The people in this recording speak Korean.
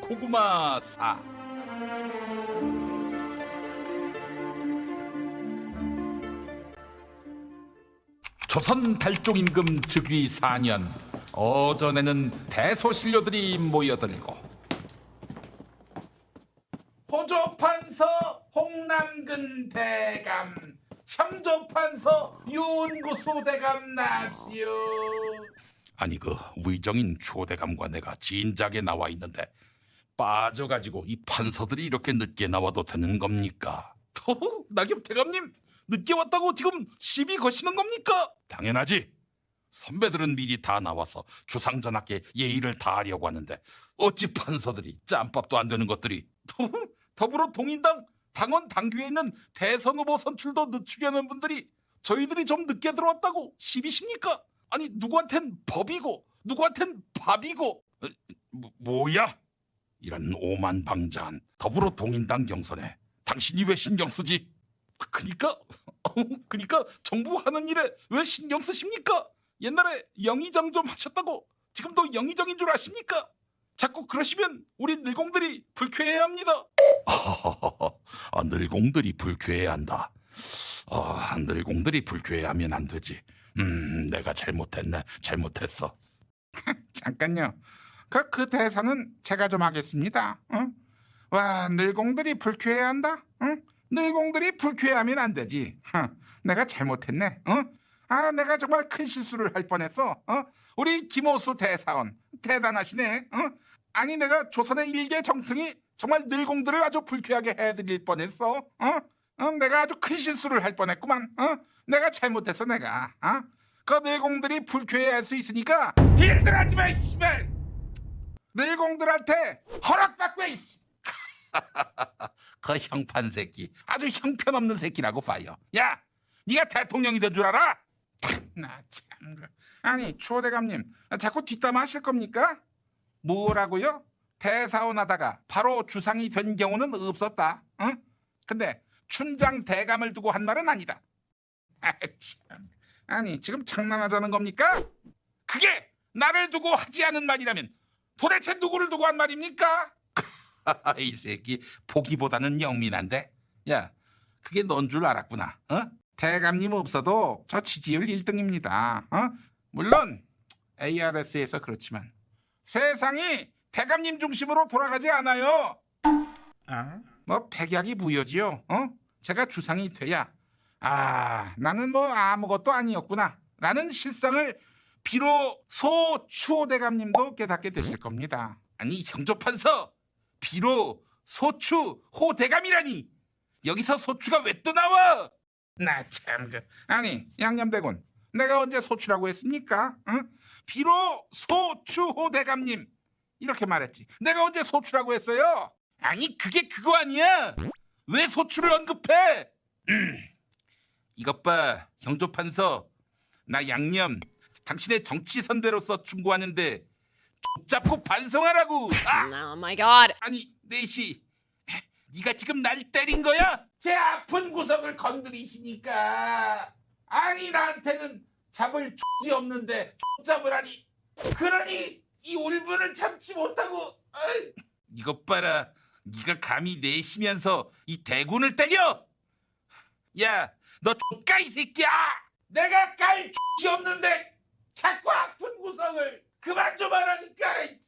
고구마 사? 조선 달종 임금 즉위 4년 어전에는 대소신료들이 모여들고 호조판서 홍남근 대감 형조판서 윤구수 대감 납시오 아니 그 위정인 초대감과 내가 진작에 나와 있는데 빠져가지고 이 판서들이 이렇게 늦게 나와도 되는 겁니까? 허, 낙엽 대감님 늦게 왔다고 지금 시비 거시는 겁니까? 당연하지. 선배들은 미리 다 나와서 주상전하께 예의를 다하려고 하는데 어찌 판서들이 짬밥도 안 되는 것들이 더불어 동인당 당원 당규에 있는 대선 후보 선출도 늦추려는 분들이 저희들이 좀 늦게 들어왔다고 시비십니까? 아니 누구한텐 법이고 누구한텐 밥이고 어, 뭐, 뭐야? 이런 오만방자한 더불어 동인당 경선에 당신이 왜 신경 쓰지? 그니까 그니까 정부 하는 일에 왜 신경 쓰십니까? 옛날에 영의정 좀 하셨다고 지금도 영의정인 줄 아십니까? 자꾸 그러시면 우리 늘공들이 불쾌해야 합니다. 아, 늘공들이 불쾌해야 한다. 아, 늘공들이 불쾌해하면 안 되지. 음, 내가 잘못했네. 잘못했어. 잠깐요. 그, 그 대사는 제가 좀 하겠습니다. 응? 와, 늘공들이 불쾌해한다? 응? 늘공들이 불쾌하면 안 되지. huh, 내가 잘못했네. 응? 아, 내가 정말 큰 실수를 할 뻔했어. 어? 우리 김호수 대사원 대단하시네. 응? 아니 내가 조선의 일개 정승이 정말 늘공들을 아주 불쾌하게 해드릴 뻔했어. 어? 어, 내가 아주 큰 실수를 할 뻔했구만. 어? 내가 잘못했어 내가. 어? 그 늘공들이 불쾌해할 수 있으니까 딜들하지 마, 이 씨발. 늘공들한테 허락받고 이 씨. 그 형판 새끼 아주 형편없는 새끼라고 봐요. 야, 네가 대통령이 된 줄 알아? 나 참. 그- 아니 추호 대감님 자꾸 뒷담 하실 겁니까? 뭐라고요? 대사원 하다가 바로 주상이 된 경우는 없었다. 응? 근데 춘장 대감을 두고 한 말은 아니다. 아, 참. 아니 지금 장난하자는 겁니까? 그게 나를 두고 하지 않은 말이라면 도대체 누구를 두고 한 말입니까? 이 새끼 보기보다는 영민한데. 야, 그게 넌 줄 알았구나. 어? 대감님 없어도 저 지지율 1등입니다. 어? 물론 ARS에서 그렇지만 세상이 대감님 중심으로 돌아가지 않아요. 뭐 백약이 무효지요. 어? 제가 주상이 돼야 아 나는 뭐 아무것도 아니었구나. 라는 실상을 비로 소 추호 대감님도 깨닫게 되실 겁니다. 아니 형조판서 비로 소추 호대감이라니 여기서 소추가 왜 또 나와? 나 참 그 아니 양념대군 내가 언제 소추라고 했습니까? 응? 비로 소추 호 대감님 이렇게 말했지. 내가 언제 소추라고 했어요? 아니 그게 그거 아니야? 왜 소추를 언급해? 음, 이것 봐 형조판서 나 양념 당신의 정치 선배로서 충고하는데 잡고 반성하라고. 아 Oh my god. 아니 네시 네가 지금 날 때린 거야? 제 아픈 구석을 건드리시니까 아니 나한테는 잡을 X이 없는데 X 잡으라니 그러니 이 울분을 참지 못하고 어이, 이것 봐라. 네가 감히 내쉬면서 이 대군을 때려! 야, 너 X가 이 새끼야! 내가 깔 X이 없는데 자꾸 아픈 구성을 그만 좀 하라니까!